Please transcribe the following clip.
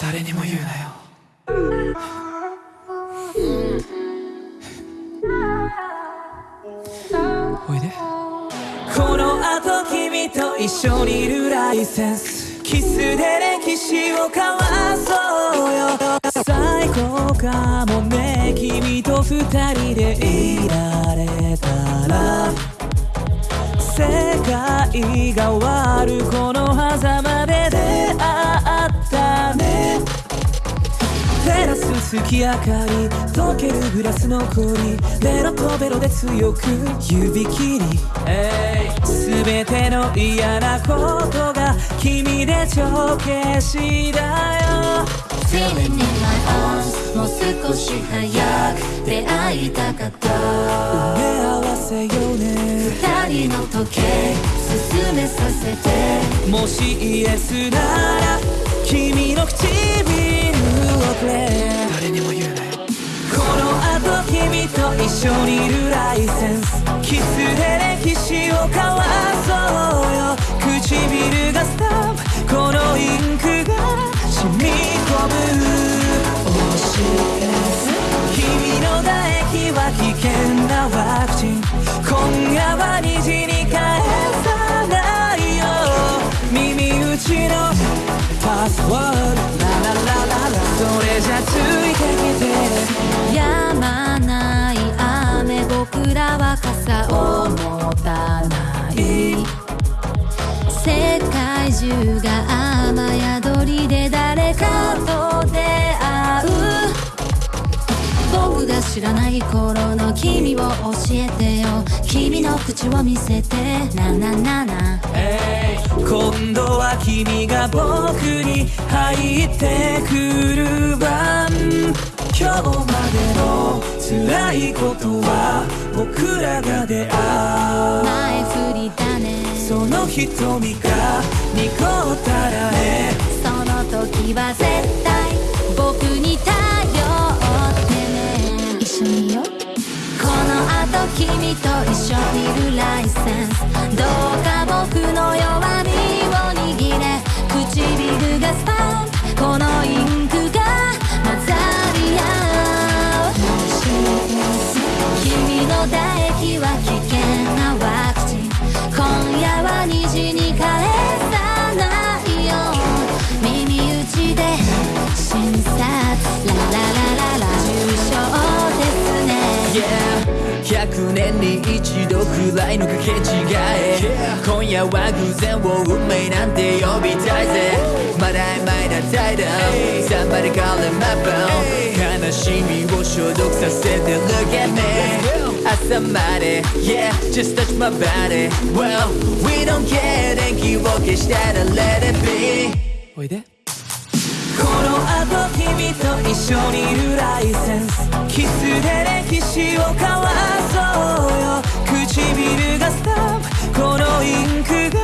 誰にも言うなよ。おいで。この後君と一緒にいるライセンス。キスで歴史を交わそうよ。最高かもね。君と二人でいられたら。世界が終わるこの月明かり溶けるグラスの氷ベロとベロで強く指切り。すべての嫌なことが君で帳消しだよ。Feeling in my arms もう少し早く出会いたかった。埋め合わせよね。二人の時計進めさせて。もしイエスなら君の唇をくれ誰にも言うなよ。この後君と一緒にいるライセンス。キスで歴史を交わそうよ。唇がスタンプ。このインクが染み込む。君の唾液は危険なワクチン。今夜は虹に返さないよ。耳打ちのパスワード。じゃついてきて止まない雨僕らは傘を持たない。世界中が雨宿りで誰かと出会う。僕が知らない頃の君を教えてよ。君の口を見せて。なななな。今度は君が僕に入ってくる番。今日までの辛いことは僕らが出会う。前振りだねその瞳が濁ったらね。その時は絶対僕に頼ってね。一緒にいよう。この後君と一緒にいるライセンス。どうか唾液は危険なワクチン今夜は虹に返さないよ耳打ちで診察。ラララララ重症ですね Yeah 100年に一度くらいの掛け違え今夜は偶然を運命なんて呼びたいぜまだ曖昧な態度 Somebody call him up 悲しみを消毒させて Look at me 朝まで Yeah just touch my body. Well we don't care. 電気を消したら Let it be. おいで。この後君と一緒にいるライセンス。キスで歴史を交わそうよ。唇がスタンプ。このインクが